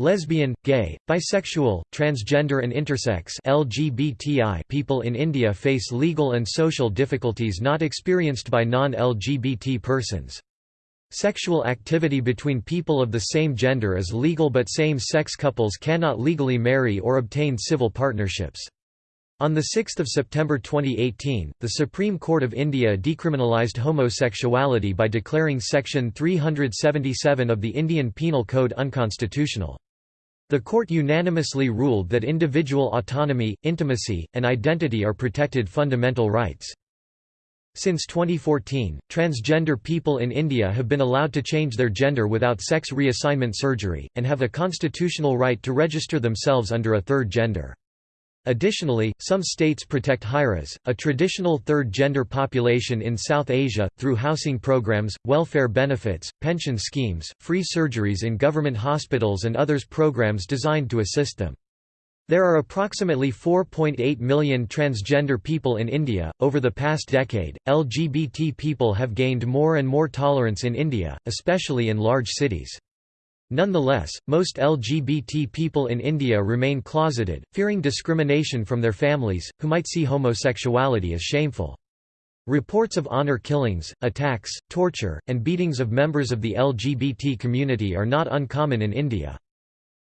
Lesbian, gay, bisexual, transgender and intersex LGBTI people in India face legal and social difficulties not experienced by non-LGBT persons. Sexual activity between people of the same gender is legal but same-sex couples cannot legally marry or obtain civil partnerships. On 6 September 2018, the Supreme Court of India decriminalised homosexuality by declaring Section 377 of the Indian Penal Code unconstitutional. The court unanimously ruled that individual autonomy, intimacy, and identity are protected fundamental rights. Since 2014, transgender people in India have been allowed to change their gender without sex reassignment surgery, and have a constitutional right to register themselves under a third gender. Additionally, some states protect Hijras, a traditional third-gender population in South Asia, through housing programs, welfare benefits, pension schemes, free surgeries in government hospitals and others programs designed to assist them. There are approximately 4.8 million transgender people in India. Over the past decade, LGBT people have gained more and more tolerance in India, especially in large cities. Nonetheless, most LGBT people in India remain closeted, fearing discrimination from their families, who might see homosexuality as shameful. Reports of honor killings, attacks, torture, and beatings of members of the LGBT community are not uncommon in India.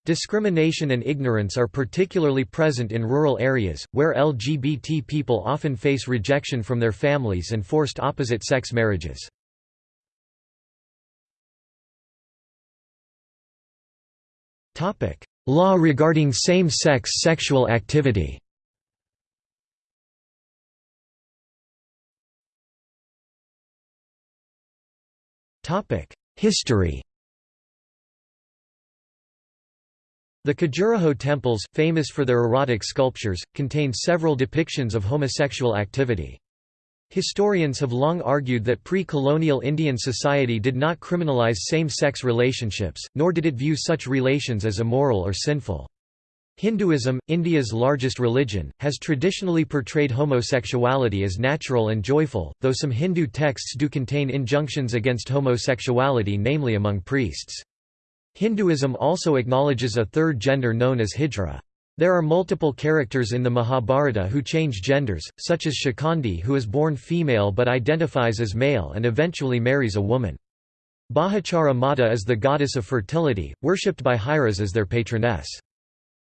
Discrimination and ignorance are particularly present in rural areas, where LGBT people often face rejection from their families and forced opposite-sex marriages. Law regarding same-sex sexual activity. History. The Khajuraho temples, famous for their erotic sculptures, contain several depictions of homosexual activity. Historians have long argued that pre-colonial Indian society did not criminalize same-sex relationships, nor did it view such relations as immoral or sinful. Hinduism, India's largest religion, has traditionally portrayed homosexuality as natural and joyful, though some Hindu texts do contain injunctions against homosexuality namely among priests. Hinduism also acknowledges a third gender known as hijra. There are multiple characters in the Mahabharata who change genders, such as Shikandi who is born female but identifies as male and eventually marries a woman. Bahuchara Mata is the goddess of fertility, worshipped by Hijras as their patroness.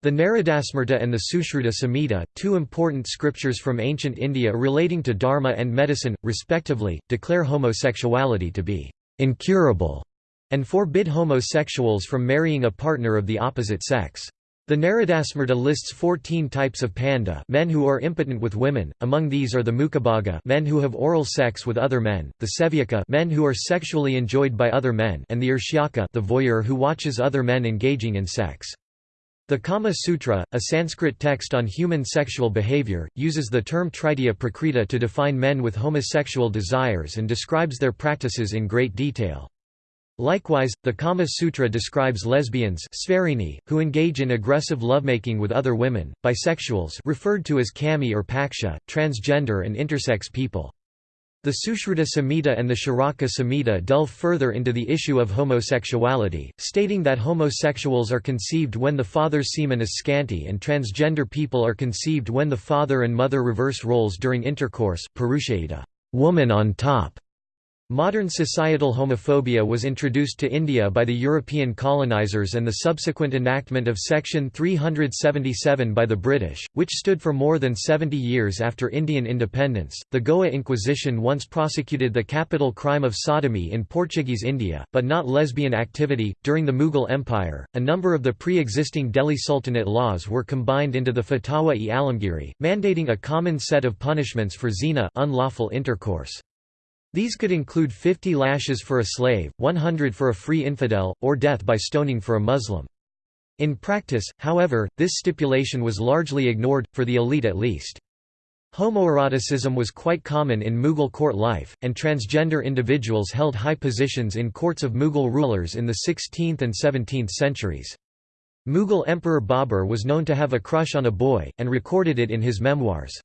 The Naradasmrita and the Sushruta Samhita, two important scriptures from ancient India relating to dharma and medicine, respectively, declare homosexuality to be incurable and forbid homosexuals from marrying a partner of the opposite sex. The Naradasmrta lists 14 types of panda men who are impotent with women, among these are the Mukabhaga men who have oral sex with other men, the Sevyaka men who are sexually enjoyed by other men and the Urshyaka the voyeur who watches other men engaging in sex. The Kama Sutra, a Sanskrit text on human sexual behavior, uses the term Tritiya Prakriti to define men with homosexual desires and describes their practices in great detail. Likewise, the Kama Sutra describes lesbians who engage in aggressive lovemaking with other women, bisexuals referred to as kami or paksha, transgender and intersex people. The Sushruta Samhita and the Charaka Samhita delve further into the issue of homosexuality, stating that homosexuals are conceived when the father's semen is scanty and transgender people are conceived when the father and mother reverse roles during intercourse woman on top, Modern societal homophobia was introduced to India by the European colonizers and the subsequent enactment of Section 377 by the British, which stood for more than 70 years after Indian independence. The Goa Inquisition once prosecuted the capital crime of sodomy in Portuguese India, but not lesbian activity. During the Mughal Empire, a number of the pre existing Delhi Sultanate laws were combined into the Fatwa-e Alamgiri, mandating a common set of punishments for zina unlawful intercourse. These could include 50 lashes for a slave, 100 for a free infidel, or death by stoning for a Muslim. In practice, however, this stipulation was largely ignored, for the elite at least. Homoeroticism was quite common in Mughal court life, and transgender individuals held high positions in courts of Mughal rulers in the 16th and 17th centuries. Mughal Emperor Babur was known to have a crush on a boy, and recorded it in his memoirs.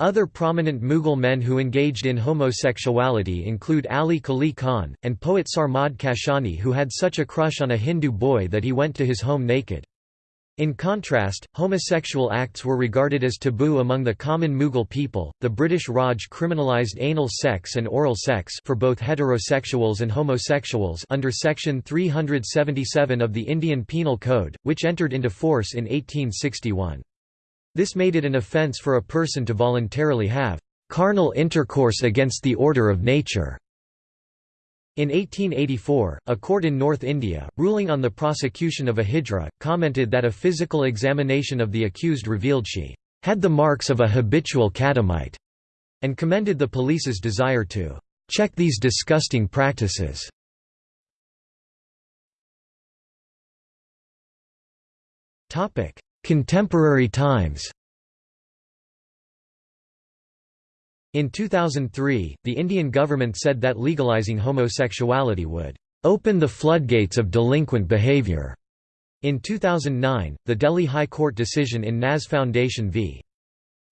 Other prominent Mughal men who engaged in homosexuality include Ali Quli Khan, and poet Sarmad Kashani who had such a crush on a Hindu boy that he went to his home naked. In contrast, homosexual acts were regarded as taboo among the common Mughal people. The British Raj criminalised anal sex and oral sex for both heterosexuals and homosexuals under section 377 of the Indian Penal Code, which entered into force in 1861. This made it an offence for a person to voluntarily have carnal intercourse against the order of nature. In 1884, a court in North India, ruling on the prosecution of a hijra, commented that a physical examination of the accused revealed she had the marks of a habitual catamite, and commended the police's desire to check these disgusting practices. Contemporary times In 2003, the Indian government said that legalizing homosexuality would open the floodgates of delinquent behavior. In 2009, the Delhi High Court decision in Naz Foundation v.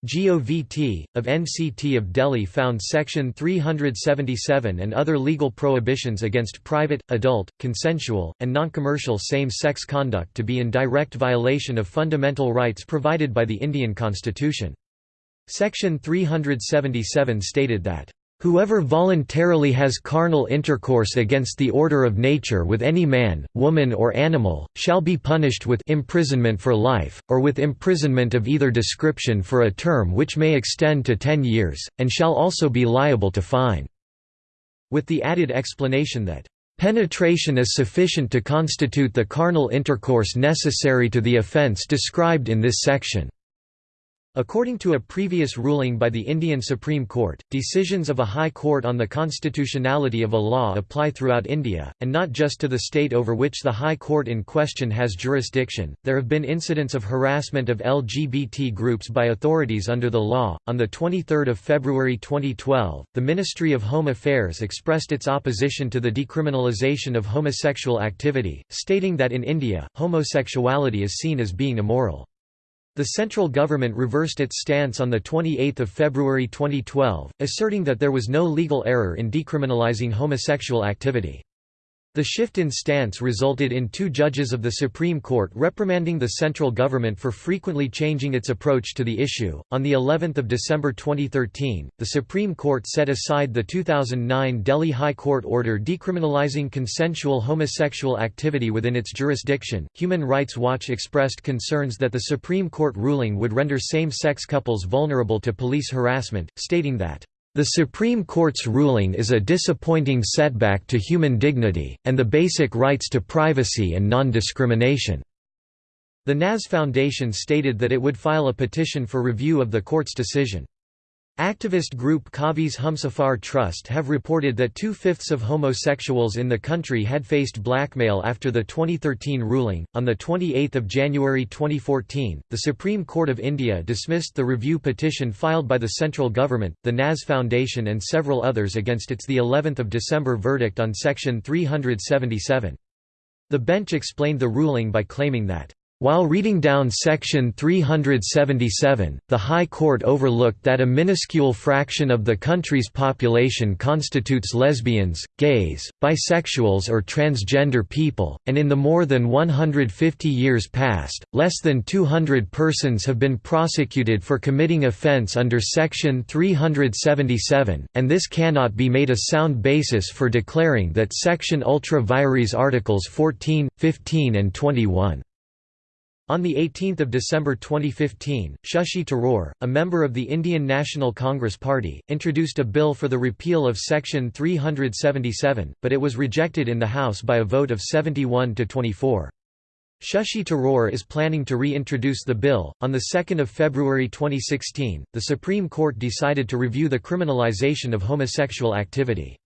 GOVT, of NCT of Delhi found Section 377 and other legal prohibitions against private, adult, consensual, and non-commercial same-sex conduct to be in direct violation of fundamental rights provided by the Indian constitution. Section 377 stated that Whoever voluntarily has carnal intercourse against the order of nature with any man, woman or animal, shall be punished with imprisonment for life, or with imprisonment of either description for a term which may extend to ten years, and shall also be liable to fine." With the added explanation that, "...penetration is sufficient to constitute the carnal intercourse necessary to the offence described in this section." According to a previous ruling by the Indian Supreme Court, decisions of a high court on the constitutionality of a law apply throughout India, and not just to the state over which the high court in question has jurisdiction. There have been incidents of harassment of LGBT groups by authorities under the law. On the 23rd of February 2012, the Ministry of Home Affairs expressed its opposition to the decriminalisation of homosexual activity, stating that in India, homosexuality is seen as being immoral. The central government reversed its stance on 28 February 2012, asserting that there was no legal error in decriminalizing homosexual activity. The shift in stance resulted in two judges of the Supreme Court reprimanding the central government for frequently changing its approach to the issue. On the 11th of December 2013, the Supreme Court set aside the 2009 Delhi High Court order decriminalizing consensual homosexual activity within its jurisdiction. Human Rights Watch expressed concerns that the Supreme Court ruling would render same-sex couples vulnerable to police harassment, stating that the Supreme Court's ruling is a disappointing setback to human dignity, and the basic rights to privacy and non-discrimination." The Naz Foundation stated that it would file a petition for review of the court's decision. Activist group Kavi's Humsafar Trust have reported that two-fifths of homosexuals in the country had faced blackmail after the 2013 ruling. On the 28th of January 2014, the Supreme Court of India dismissed the review petition filed by the central government, the Naz Foundation and several others against its the 11th of December verdict on section 377. The bench explained the ruling by claiming that while reading down Section 377, the High Court overlooked that a minuscule fraction of the country's population constitutes lesbians, gays, bisexuals or transgender people, and in the more than 150 years past, less than 200 persons have been prosecuted for committing offence under Section 377, and this cannot be made a sound basis for declaring that Section ultra vires Articles 14, 15 and 21 on 18 December 2015, Shashi Tharoor, a member of the Indian National Congress Party, introduced a bill for the repeal of Section 377, but it was rejected in the House by a vote of 71 to 24. Shashi Tharoor is planning to reintroduce the bill. On 2 February 2016, the Supreme Court decided to review the criminalization of homosexual activity.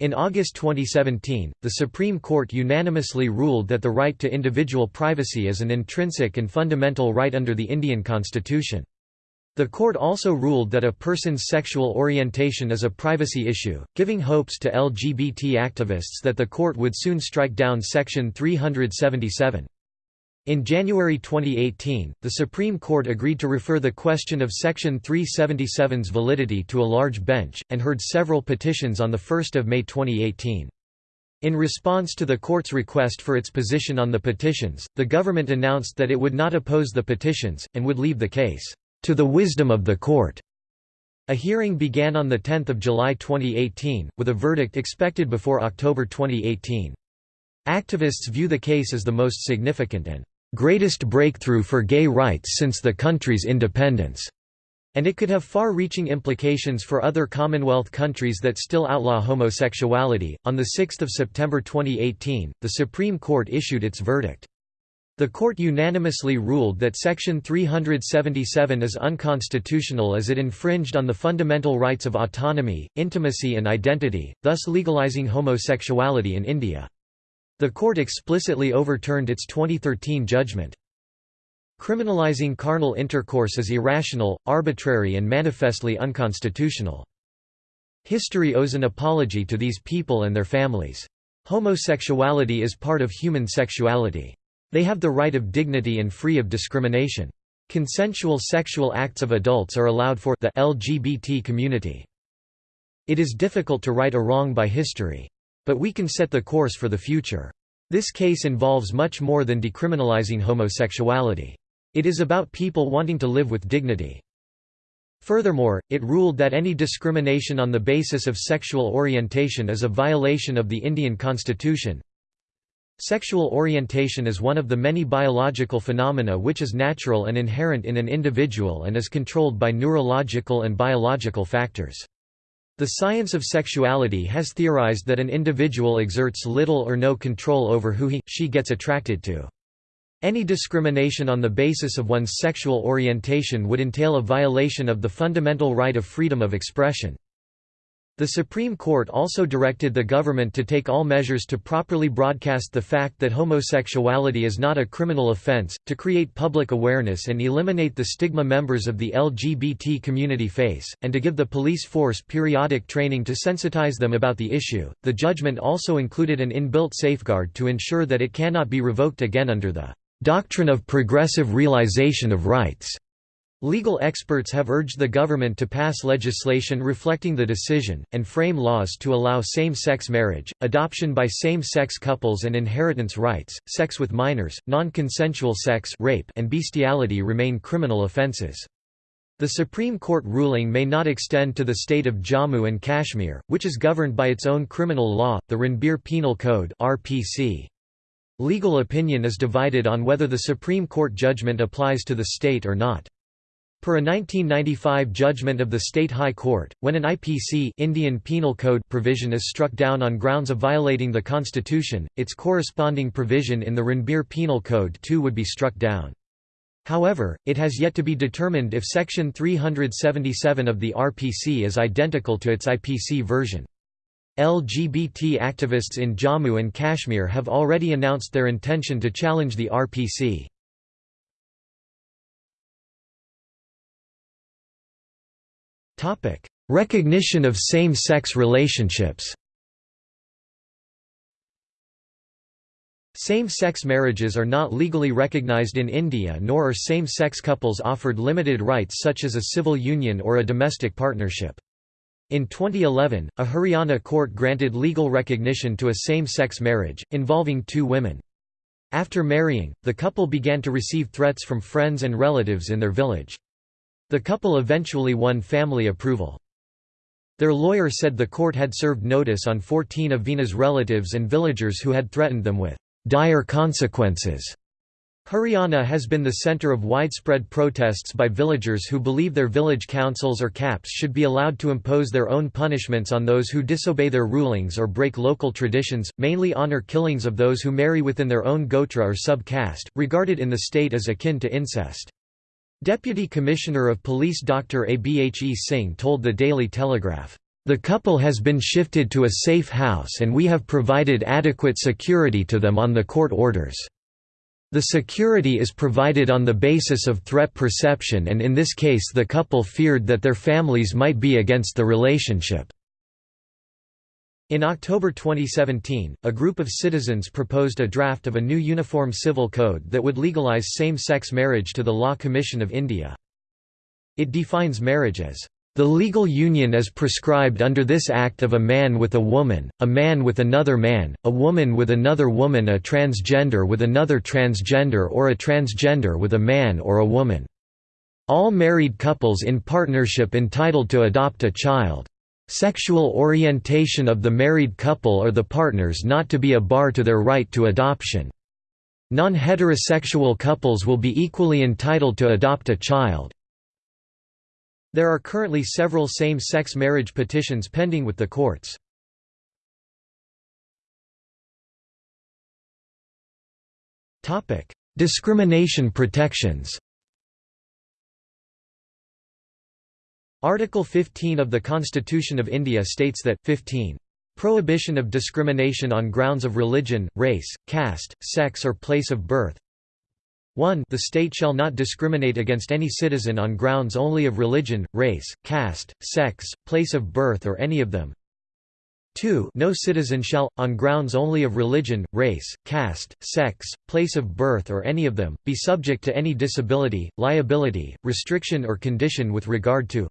In August 2017, the Supreme Court unanimously ruled that the right to individual privacy is an intrinsic and fundamental right under the Indian constitution. The court also ruled that a person's sexual orientation is a privacy issue, giving hopes to LGBT activists that the court would soon strike down Section 377. In January 2018, the Supreme Court agreed to refer the question of Section 377's validity to a large bench, and heard several petitions on 1 May 2018. In response to the court's request for its position on the petitions, the government announced that it would not oppose the petitions, and would leave the case, "...to the wisdom of the court." A hearing began on 10 July 2018, with a verdict expected before October 2018. Activists view the case as the most significant and greatest breakthrough for gay rights since the country's independence, and it could have far-reaching implications for other Commonwealth countries that still outlaw homosexuality. On 6 September 2018, the Supreme Court issued its verdict. The court unanimously ruled that Section 377 is unconstitutional as it infringed on the fundamental rights of autonomy, intimacy and identity, thus legalizing homosexuality in India. The court explicitly overturned its 2013 judgment. Criminalizing carnal intercourse is irrational, arbitrary and manifestly unconstitutional. History owes an apology to these people and their families. Homosexuality is part of human sexuality. They have the right of dignity and free of discrimination. Consensual sexual acts of adults are allowed for the LGBT community. It is difficult to right a wrong by history. But we can set the course for the future. This case involves much more than decriminalizing homosexuality. It is about people wanting to live with dignity. Furthermore, it ruled that any discrimination on the basis of sexual orientation is a violation of the Indian constitution. Sexual orientation is one of the many biological phenomena which is natural and inherent in an individual and is controlled by neurological and biological factors. The science of sexuality has theorized that an individual exerts little or no control over who he, she gets attracted to. Any discrimination on the basis of one's sexual orientation would entail a violation of the fundamental right of freedom of expression. The Supreme Court also directed the government to take all measures to properly broadcast the fact that homosexuality is not a criminal offense, to create public awareness and eliminate the stigma members of the LGBT community face, and to give the police force periodic training to sensitize them about the issue. The judgment also included an inbuilt safeguard to ensure that it cannot be revoked again under the doctrine of progressive realization of rights. Legal experts have urged the government to pass legislation reflecting the decision, and frame laws to allow same-sex marriage, adoption by same-sex couples and inheritance rights. Sex with minors, non-consensual sex rape and bestiality remain criminal offences. The Supreme Court ruling may not extend to the state of Jammu and Kashmir, which is governed by its own criminal law, the Ranbir Penal Code RPC. Legal opinion is divided on whether the Supreme Court judgment applies to the state or not. Per a 1995 judgment of the State High Court, when an IPC Indian Penal Code provision is struck down on grounds of violating the Constitution, its corresponding provision in the Ranbir Penal Code too would be struck down. However, it has yet to be determined if Section 377 of the RPC is identical to its IPC version. LGBT activists in Jammu and Kashmir have already announced their intention to challenge the RPC. Topic: Recognition of same-sex relationships. Same-sex marriages are not legally recognized in India nor are same-sex couples offered limited rights such as a civil union or a domestic partnership. In 2011, a Haryana court granted legal recognition to a same-sex marriage, involving two women. After marrying, the couple began to receive threats from friends and relatives in their village. The couple eventually won family approval. Their lawyer said the court had served notice on 14 of Vina's relatives and villagers who had threatened them with dire consequences. Haryana has been the centre of widespread protests by villagers who believe their village councils or khaps should be allowed to impose their own punishments on those who disobey their rulings or break local traditions, mainly honour killings of those who marry within their own gotra or sub-caste, regarded in the state as akin to incest. Deputy Commissioner of Police Dr. Abhe Singh told the Daily Telegraph, "...the couple has been shifted to a safe house and we have provided adequate security to them on the court orders. The security is provided on the basis of threat perception and in this case the couple feared that their families might be against the relationship." In October 2017, a group of citizens proposed a draft of a new Uniform Civil Code that would legalize same-sex marriage to the Law Commission of India. It defines marriage as the legal union as prescribed under this act of a man with a woman, a man with another man, a woman with another woman a transgender with another transgender or a transgender with a man or a woman. All married couples in partnership entitled to adopt a child. Sexual orientation of the married couple or the partners not to be a bar to their right to adoption. Non-heterosexual couples will be equally entitled to adopt a child. There are currently several same-sex marriage petitions pending with the courts. Discrimination protections Article 15 of the Constitution of India states that 15. Prohibition of discrimination on grounds of religion, race, caste, sex or place of birth 1 The state shall not discriminate against any citizen on grounds only of religion, race, caste, sex, place of birth or any of them 2 No citizen shall, on grounds only of religion, race, caste, sex, place of birth or any of them, be subject to any disability, liability, restriction or condition with regard to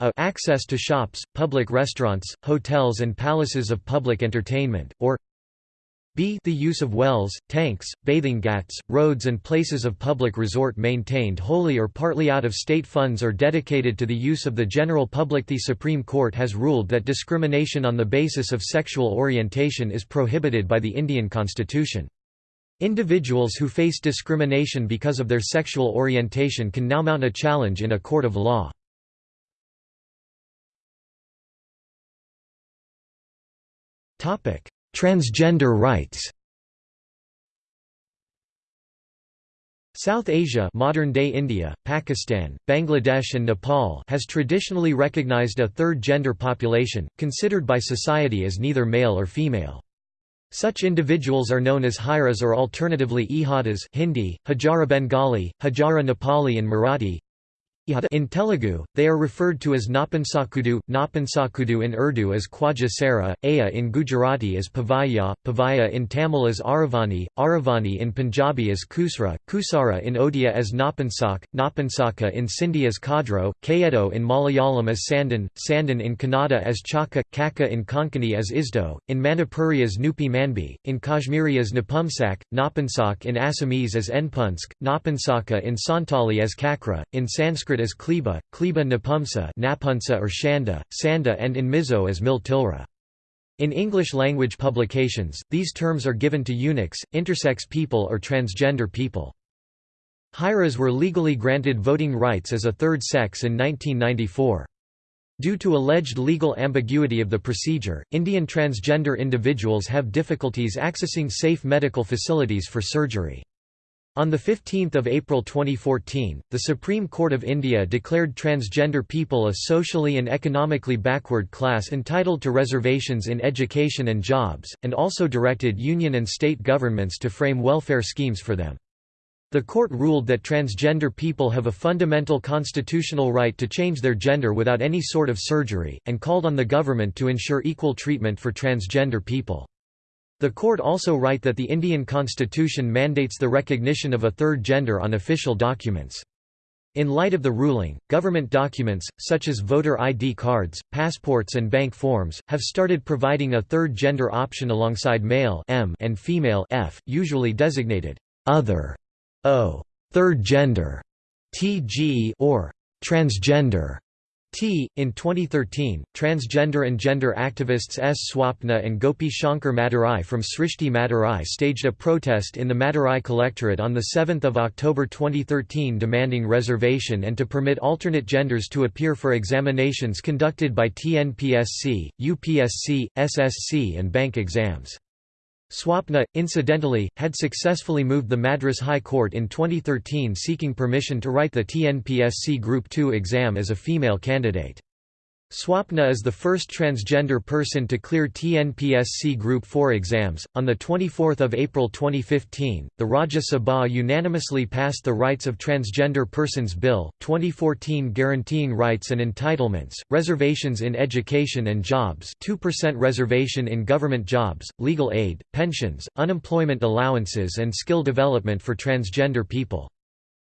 a access to shops, public restaurants, hotels and palaces of public entertainment, or b the use of wells, tanks, bathing ghats, roads and places of public resort maintained wholly or partly out of state funds or dedicated to the use of the general public The Supreme Court has ruled that discrimination on the basis of sexual orientation is prohibited by the Indian constitution. Individuals who face discrimination because of their sexual orientation can now mount a challenge in a court of law. Transgender rights. South Asia modern-day India, Pakistan, Bangladesh and Nepal has traditionally recognized a third gender population, considered by society as neither male or female. Such individuals are known as Hijras or alternatively Ihadas Hindi, Hajara Bengali, Hajara Nepali and Marathi in Telugu, they are referred to as Napansakudu, Napansakudu in Urdu as Khwaja Sara, Aya in Gujarati as Pavaya, Pavaya in Tamil as Aravani, Aravani in Punjabi as Kusra, Kusara in Odia as Napansak, Napansaka in Sindhi as Kadro, Kayeto in Malayalam as Sandan, Sandan in Kannada as Chaka, Kaka in Konkani as Isdo, in Manipuri as Nupi Manbi, in Kashmiri as Napumsak, Napansak in Assamese as Npunsk, Napansaka in Santali as Kakra, in Sanskrit as Kleba, Kleba Napumsa Napunsa or Shanda, Sanda and in Mizo as Miltilra. In English-language publications, these terms are given to eunuchs, intersex people or transgender people. Hijras were legally granted voting rights as a third sex in 1994. Due to alleged legal ambiguity of the procedure, Indian transgender individuals have difficulties accessing safe medical facilities for surgery. On 15 April 2014, the Supreme Court of India declared transgender people a socially and economically backward class entitled to reservations in education and jobs, and also directed union and state governments to frame welfare schemes for them. The court ruled that transgender people have a fundamental constitutional right to change their gender without any sort of surgery, and called on the government to ensure equal treatment for transgender people. The court also write that the Indian constitution mandates the recognition of a third gender on official documents. In light of the ruling, government documents, such as voter ID cards, passports and bank forms, have started providing a third gender option alongside male M and female F, usually designated other O, third gender, TG or transgender. T. In 2013, transgender and gender activists S. Swapna and Gopi Shankar Madurai from Srishti Madurai staged a protest in the Madurai Collectorate on 7 October 2013 demanding reservation and to permit alternate genders to appear for examinations conducted by TNPSC, UPSC, SSC and bank exams. Swapna, incidentally, had successfully moved the Madras High Court in 2013 seeking permission to write the TNPSC Group 2 exam as a female candidate. Swapna is the first transgender person to clear TNPSC Group 4 exams. On the 24th of April 2015, the Rajya Sabha unanimously passed the Rights of Transgender Persons Bill 2014 guaranteeing rights and entitlements, reservations in education and jobs, 2% reservation in government jobs, legal aid, pensions, unemployment allowances and skill development for transgender people.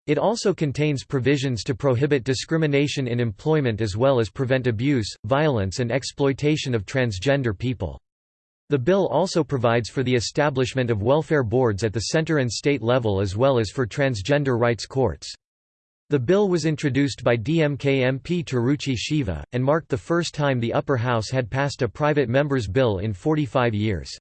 It also contains provisions to prohibit discrimination in employment as well as prevent abuse, violence and exploitation of transgender people. The bill also provides for the establishment of welfare boards at the center and state level as well as for transgender rights courts. The bill was introduced by DMK MP Tiruchi Siva, and marked the first time the upper house had passed a private member's bill in 45 years.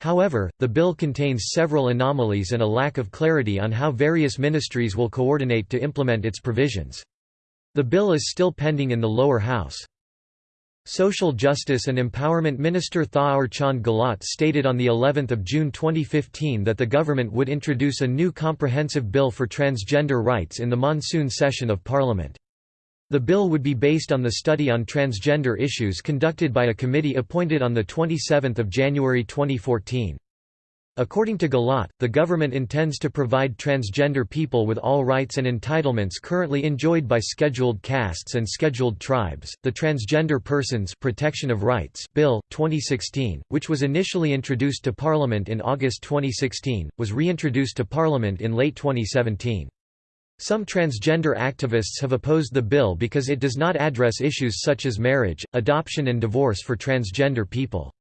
However, the bill contains several anomalies and a lack of clarity on how various ministries will coordinate to implement its provisions. The bill is still pending in the lower house. Social Justice and Empowerment Minister Thawar Chand Gehlot stated on the 11th of June 2015 that the government would introduce a new comprehensive bill for transgender rights in the monsoon session of parliament. The bill would be based on the study on transgender issues conducted by a committee appointed on 27 January 2014. According to Gehlot, the government intends to provide transgender people with all rights and entitlements currently enjoyed by scheduled castes and scheduled tribes. The Transgender Persons Protection of Rights Bill 2016, which was initially introduced to Parliament in August 2016, was reintroduced to Parliament in late 2017. Some transgender activists have opposed the bill because it does not address issues such as marriage, adoption and divorce for transgender people.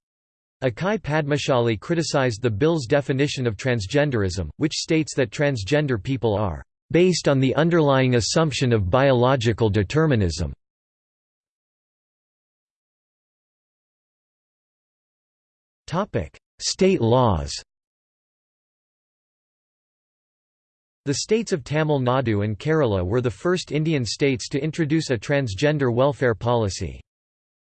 Akkai Padmashali criticized the bill's definition of transgenderism, which states that transgender people are based on the underlying assumption of biological determinism. State laws The states of Tamil Nadu and Kerala were the first Indian states to introduce a transgender welfare policy.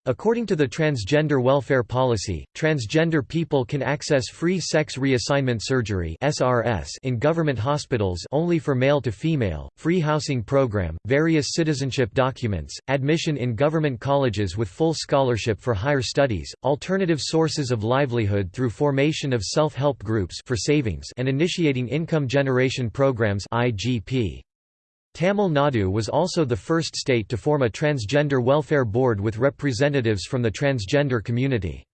According to the Transgender Welfare Policy, transgender people can access free sex reassignment surgery (SRS) in government hospitals only for male to female, free housing program, various citizenship documents, admission in government colleges with full scholarship for higher studies, alternative sources of livelihood through formation of self-help groups for savings and initiating income generation programs (IGP). Tamil Nadu was also the first state to form a transgender welfare board with representatives from the transgender community.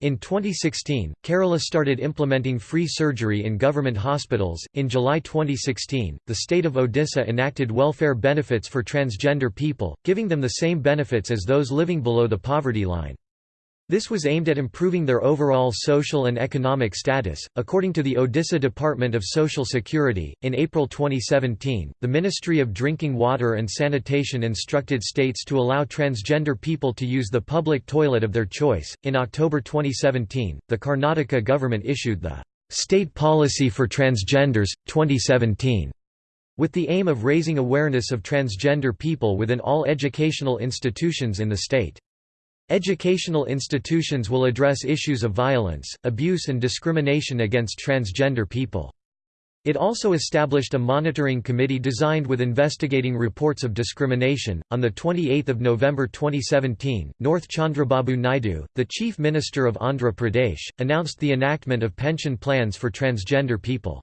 In 2016, Kerala started implementing free surgery in government hospitals. In July 2016, the state of Odisha enacted welfare benefits for transgender people, giving them the same benefits as those living below the poverty line. This was aimed at improving their overall social and economic status. According to the Odisha Department of Social Security, in April 2017, the Ministry of Drinking Water and Sanitation instructed states to allow transgender people to use the public toilet of their choice. In October 2017, the Karnataka government issued the State Policy for Transgenders 2017 with the aim of raising awareness of transgender people within all educational institutions in the state. Educational institutions will address issues of violence, abuse and discrimination against transgender people. It also established a monitoring committee designed with investigating reports of discrimination. On the 28th of November 2017, Nara Chandrababu Naidu, the Chief Minister of Andhra Pradesh, announced the enactment of pension plans for transgender people.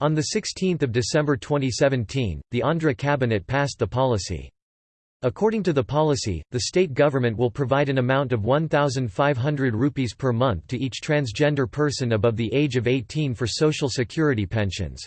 On the 16th of December 2017, the Andhra cabinet passed the policy. According to the policy, the state government will provide an amount of 1,500 rupees per month to each transgender person above the age of 18 for social security pensions.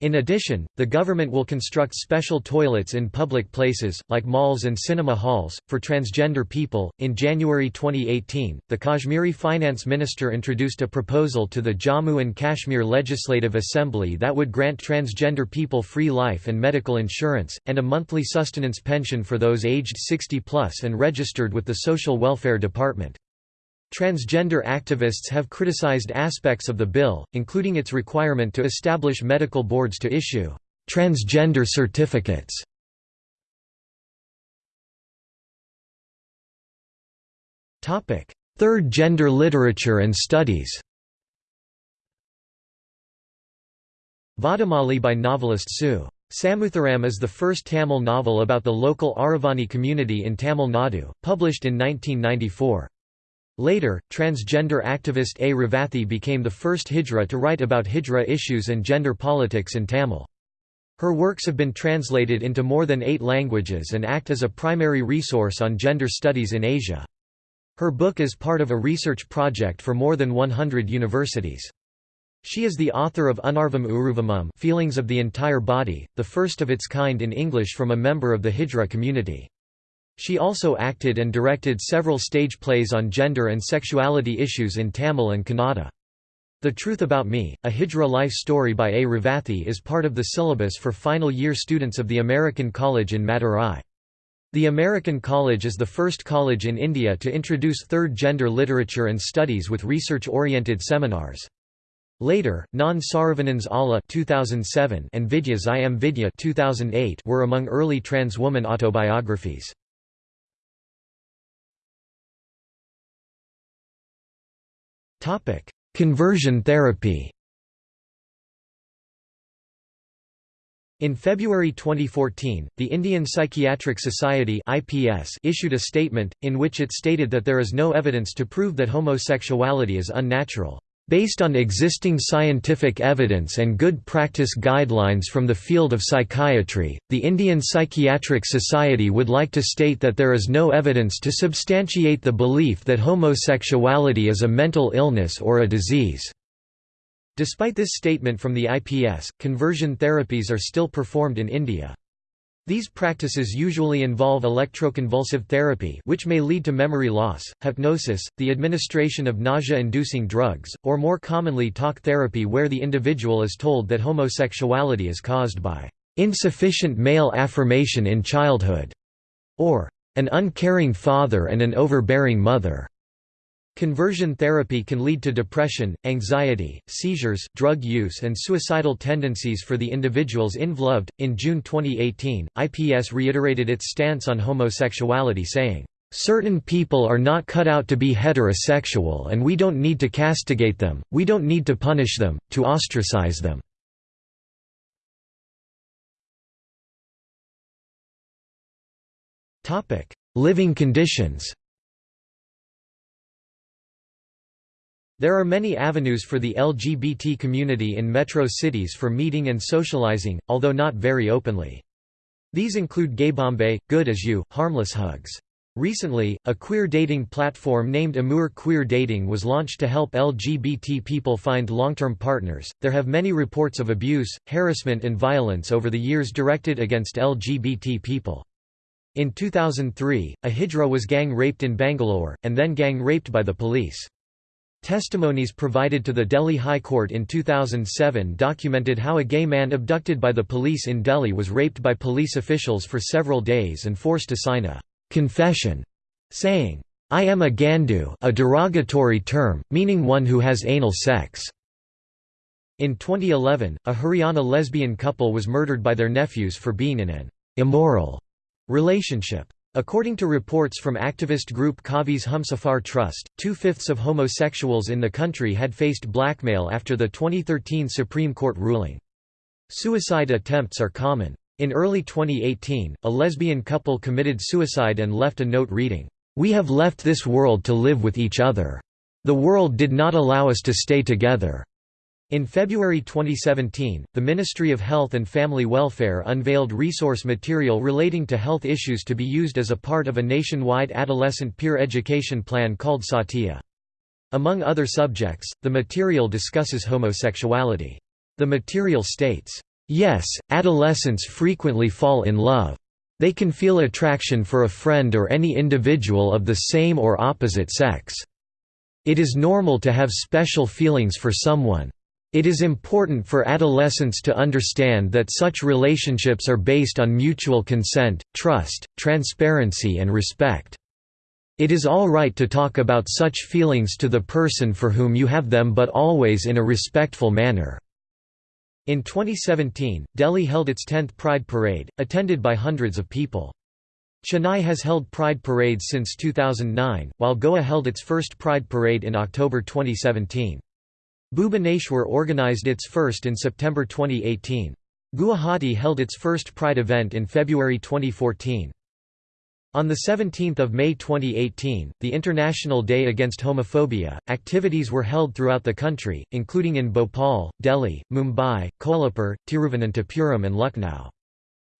In addition, the government will construct special toilets in public places, like malls and cinema halls, for transgender people. In January 2018, the Kashmiri finance minister introduced a proposal to the Jammu and Kashmir Legislative Assembly that would grant transgender people free life and medical insurance, and a monthly sustenance pension for those aged 60 plus and registered with the Social Welfare Department. Transgender activists have criticized aspects of the bill, including its requirement to establish medical boards to issue transgender certificates. Third gender literature and studies Vadamali by novelist Su. Samuthiram is the first Tamil novel about the local Aravani community in Tamil Nadu, published in 1994. Later, transgender activist A. Revathi became the first Hijra to write about Hijra issues and gender politics in Tamil. Her works have been translated into more than eight languages and act as a primary resource on gender studies in Asia. Her book is part of a research project for more than 100 universities. She is the author of Unarvum Uruvamum Feelings of the Entire Body, the first of its kind in English from a member of the Hijra community. She also acted and directed several stage plays on gender and sexuality issues in Tamil and Kannada. The Truth About Me, a Hijra life story by A. Revathi is part of the syllabus for final year students of the American College in Madurai. The American College is the first college in India to introduce third gender literature and studies with research-oriented seminars. Later, Naan Saravanan Alla 2007 and Vidya's I Am Vidya 2008 were among early trans woman autobiographies. Conversion therapy. In February 2014, the Indian Psychiatric Society (IPS) issued a statement in which it stated that there is no evidence to prove that homosexuality is unnatural. Based on existing scientific evidence and good practice guidelines from the field of psychiatry, the Indian Psychiatric Society would like to state that there is no evidence to substantiate the belief that homosexuality is a mental illness or a disease. Despite this statement from the IPS, conversion therapies are still performed in India. These practices usually involve electroconvulsive therapy which may lead to memory loss, hypnosis, the administration of nausea-inducing drugs, or more commonly talk therapy where the individual is told that homosexuality is caused by insufficient male affirmation in childhood, or an uncaring father and an overbearing mother. Conversion therapy can lead to depression, anxiety, seizures, drug use, and suicidal tendencies for the individuals involved. In June 2018, IPS reiterated its stance on homosexuality, saying, Certain people are not cut out to be heterosexual and we don't need to castigate them, we don't need to punish them, to ostracize them. Living conditions There are many avenues for the LGBT community in metro cities for meeting and socializing, although not very openly. These include GayBombay, Good as You, Harmless Hugs. Recently, a queer dating platform named Amour Queer Dating was launched to help LGBT people find long-term partners. There have many reports of abuse, harassment and violence over the years directed against LGBT people. In 2003, a Hijra was gang raped in Bangalore, and then gang raped by the police. Testimonies provided to the Delhi High Court in 2007 documented how a gay man abducted by the police in Delhi was raped by police officials for several days and forced to sign a confession, saying, I am a gandu a derogatory term, meaning one who has anal sex. In 2011, a Haryana lesbian couple was murdered by their nephews for being in an immoral relationship. According to reports from activist group Kavi's Humsafar Trust, two-fifths of homosexuals in the country had faced blackmail after the 2013 Supreme Court ruling. Suicide attempts are common. In early 2018, a lesbian couple committed suicide and left a note reading, "'We have left this world to live with each other. The world did not allow us to stay together. In February 2017, the Ministry of Health and Family Welfare unveiled resource material relating to health issues to be used as a part of a nationwide adolescent peer education plan called Satya. Among other subjects, the material discusses homosexuality. The material states, "...yes, adolescents frequently fall in love. They can feel attraction for a friend or any individual of the same or opposite sex. It is normal to have special feelings for someone. It is important for adolescents to understand that such relationships are based on mutual consent, trust, transparency and respect. It is all right to talk about such feelings to the person for whom you have them but always in a respectful manner." In 2017, Delhi held its 10th Pride Parade, attended by hundreds of people. Chennai has held Pride parades since 2009, while Goa held its first Pride Parade in October 2017. Bhubaneswar organized its first in September 2018. Guwahati held its first Pride event in February 2014. On 17 May 2018, the International Day Against Homophobia, activities were held throughout the country, including in Bhopal, Delhi, Mumbai, Kolhapur, Tiruvananthapuram and Lucknow.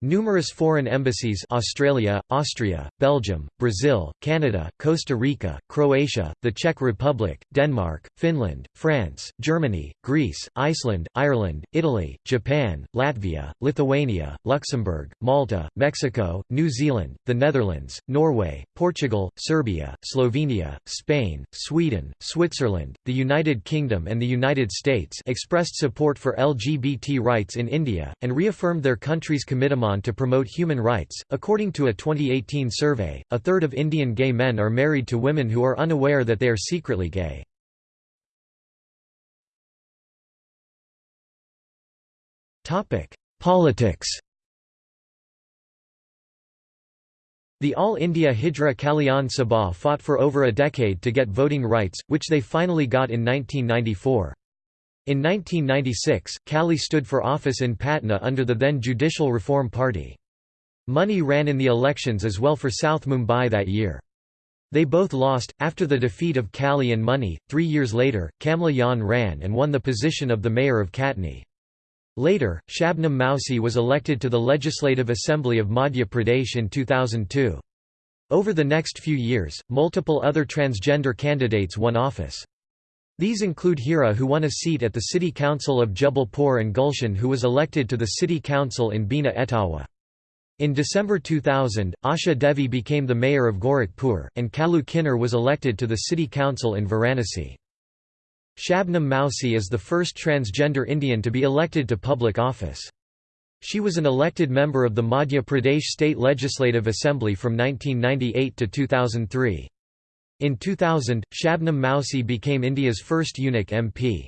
Numerous foreign embassies Australia, Austria, Belgium, Brazil, Canada, Costa Rica, Croatia, the Czech Republic, Denmark, Finland, France, Germany, Greece, Iceland, Ireland, Italy, Japan, Latvia, Lithuania, Luxembourg, Malta, Mexico, New Zealand, the Netherlands, Norway, Portugal, Serbia, Slovenia, Spain, Sweden, Switzerland, the United Kingdom and the United States expressed support for LGBT rights in India, and reaffirmed their country's commitment to promote human rights. According to a 2018 survey, a third of Indian gay men are married to women who are unaware that they are secretly gay. Topic: Politics. The All India Hijra Kalyan Sabha fought for over a decade to get voting rights, which they finally got in 1994. In 1996, Kali stood for office in Patna under the then Judicial Reform Party. Munni ran in the elections as well for South Mumbai that year. They both lost. After the defeat of Kali and Munni, three years later, Kamla Yan ran and won the position of the mayor of Katni. Later, Shabnam Mausi was elected to the Legislative Assembly of Madhya Pradesh in 2002. Over the next few years, multiple other transgender candidates won office. These include Hira who won a seat at the City Council of Jabalpur and Gulshan who was elected to the City Council in Bina Etawah. In December 2000, Asha Devi became the mayor of Gorakhpur, and Kalu Kinnar was elected to the City Council in Varanasi. Shabnam Mausi is the first transgender Indian to be elected to public office. She was an elected member of the Madhya Pradesh State Legislative Assembly from 1998 to 2003. In 2000, Shabnam Mausi became India's first eunuch MP.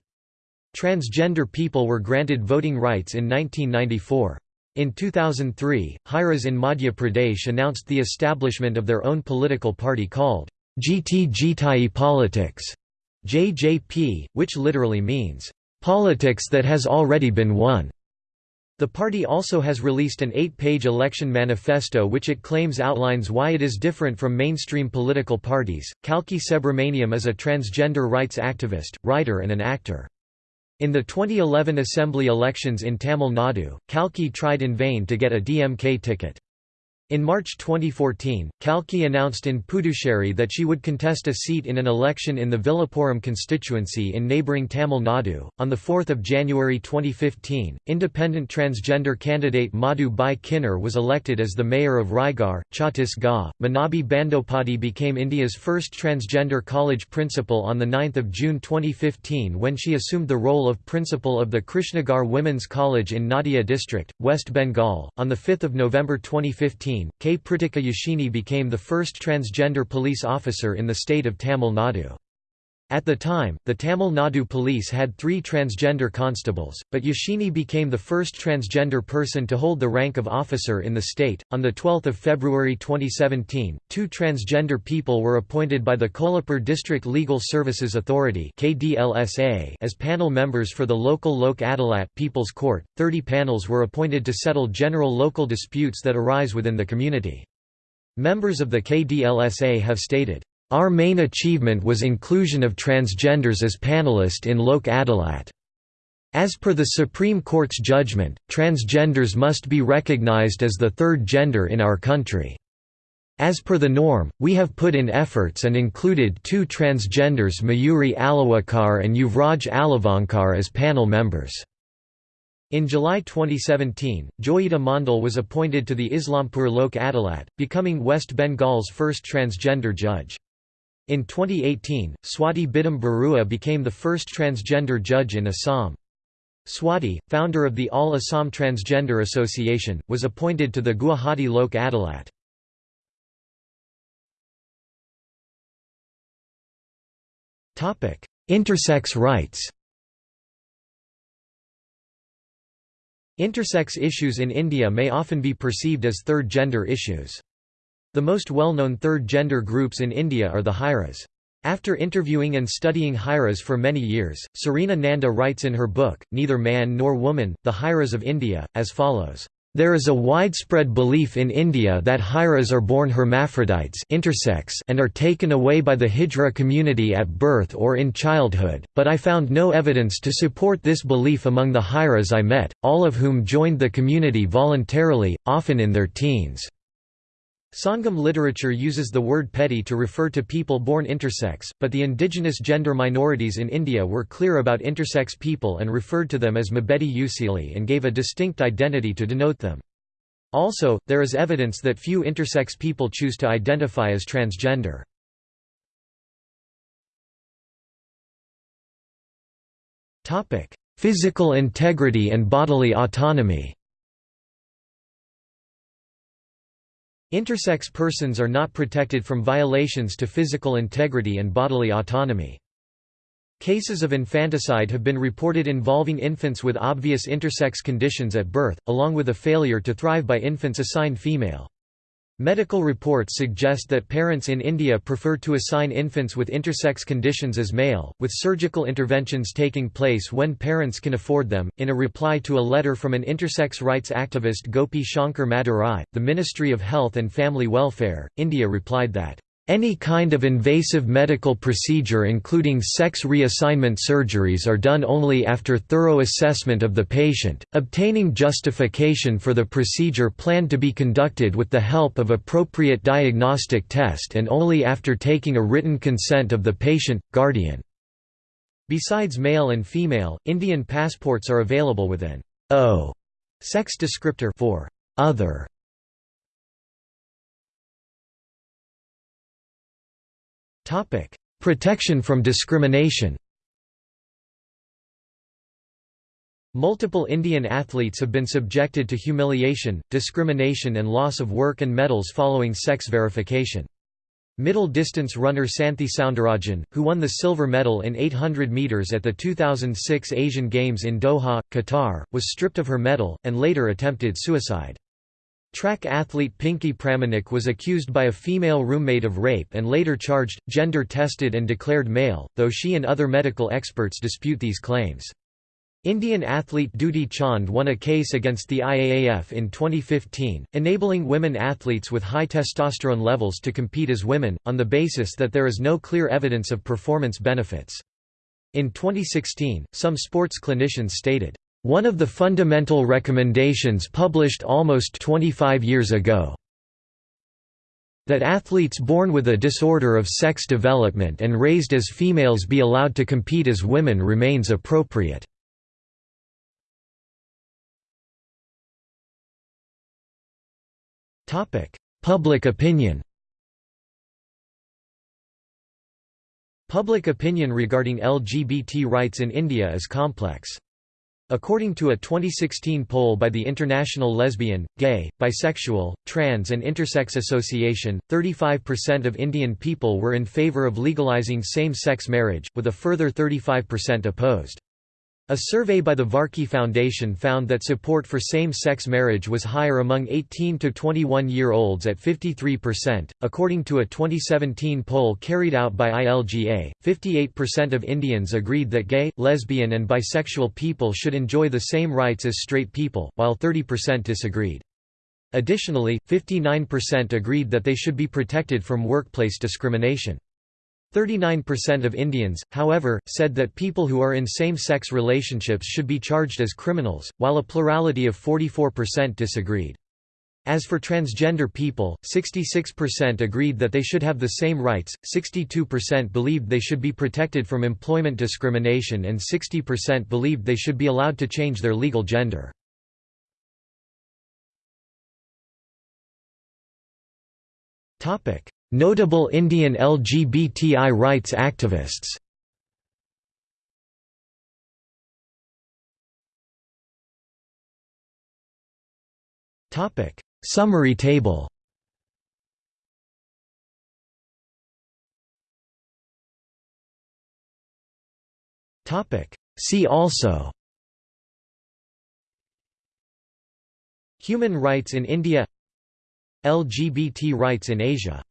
Transgender people were granted voting rights in 1994. In 2003, Hijras in Madhya Pradesh announced the establishment of their own political party called Jeeti Jitai Politics, JJP, which literally means, "...politics that has already been won." The party also has released an eight-page election manifesto which it claims outlines why it is different from mainstream political parties. Kalki Subramaniam is a transgender rights activist, writer and an actor. In the 2011 assembly elections in Tamil Nadu, Kalki tried in vain to get a DMK ticket. In March 2014, Kalki announced in Puducherry that she would contest a seat in an election in the Villupuram constituency in neighbouring Tamil Nadu. On 4 January 2015, independent transgender candidate Madhu Bai Kinnar was elected as the mayor of Raigarh, Chhattisgarh. Manabi Bandopadhyay became India's first transgender college principal on 9 June 2015 when she assumed the role of principal of the Krishnagar Women's College in Nadia district, West Bengal. On 5 November 2015, K. Prithika Yashini became the first transgender police officer in the state of Tamil Nadu. At the time, the Tamil Nadu police had three transgender constables, but Yashini became the first transgender person to hold the rank of officer in the state. On 12 February 2017, two transgender people were appointed by the Kolhapur District Legal Services Authority as panel members for the local Lok Adalat People's Court. Thirty panels were appointed to settle general local disputes that arise within the community. Members of the KDLSA have stated, our main achievement was inclusion of transgenders as panelist in Lok Adalat. As per the Supreme Court's judgment, transgenders must be recognized as the third gender in our country. As per the norm, we have put in efforts and included two transgenders Mayuri Alawakar and Yuvraj Alavankar as panel members. In July 2017, Joyita Mandal was appointed to the Islampur Lok Adalat, becoming West Bengal's first transgender judge. In 2018, Swati Bidhan Barua became the first transgender judge in Assam. Swati, founder of the All Assam Transgender Association, was appointed to the Guwahati Lok Adalat. Intersex rights Intersex issues in India may often be perceived as third gender issues. The most well-known third gender groups in India are the Hijras. After interviewing and studying Hijras for many years, Serena Nanda writes in her book, Neither Man Nor Woman, The Hijras of India, as follows. There is a widespread belief in India that Hijras are born hermaphrodites intersex and are taken away by the Hijra community at birth or in childhood, but I found no evidence to support this belief among the Hijras I met, all of whom joined the community voluntarily, often in their teens. Sangam literature uses the word Pedi to refer to people born intersex, but the indigenous gender minorities in India were clear about intersex people and referred to them as Mabedi Usili and gave a distinct identity to denote them. Also, there is evidence that few intersex people choose to identify as transgender. Physical integrity and bodily autonomy Intersex persons are not protected from violations to physical integrity and bodily autonomy. Cases of infanticide have been reported involving infants with obvious intersex conditions at birth, along with a failure to thrive by infants assigned female. Medical reports suggest that parents in India prefer to assign infants with intersex conditions as male, with surgical interventions taking place when parents can afford them. In a reply to a letter from an intersex rights activist Gopi Shankar Madurai, the Ministry of Health and Family Welfare, India replied that any kind of invasive medical procedure including sex reassignment surgeries are done only after thorough assessment of the patient, obtaining justification for the procedure planned to be conducted with the help of appropriate diagnostic test and only after taking a written consent of the patient, guardian. Besides male and female, Indian passports are available with an O sex descriptor for other Topic: Protection from discrimination. Multiple Indian athletes have been subjected to humiliation, discrimination and loss of work and medals following sex verification. Middle distance runner Santhi Soundarajan, who won the silver medal in 800 metres at the 2006 Asian Games in Doha, Qatar, was stripped of her medal, and later attempted suicide. Track athlete Pinky Pramanik was accused by a female roommate of rape and later charged, gender tested and declared male, though she and other medical experts dispute these claims. Indian athlete Dutee Chand won a case against the IAAF in 2015, enabling women athletes with high testosterone levels to compete as women, on the basis that there is no clear evidence of performance benefits. In 2016, some sports clinicians stated, one of the fundamental recommendations published almost 25 years ago that athletes born with a disorder of sex development and raised as females be allowed to compete as women remains appropriate. Public opinion Public opinion regarding LGBT rights in India is complex. According to a 2016 poll by the International Lesbian, Gay, Bisexual, Trans and Intersex Association, 35% of Indian people were in favour of legalising same-sex marriage, with a further 35% opposed. A survey by the Varkey Foundation found that support for same-sex marriage was higher among 18 to 21-year-olds at 53%. According to a 2017 poll carried out by ILGA, 58% of Indians agreed that gay, lesbian and bisexual people should enjoy the same rights as straight people, while 30% disagreed. Additionally, 59% agreed that they should be protected from workplace discrimination. 39% of Indians, however, said that people who are in same-sex relationships should be charged as criminals, while a plurality of 44% disagreed. As for transgender people, 66% agreed that they should have the same rights, 62% believed they should be protected from employment discrimination and 60% believed they should be allowed to change their legal gender. Notable Indian LGBTI rights activists. Topic: Summary table Topic: See also Human rights in India LGBT rights in Asia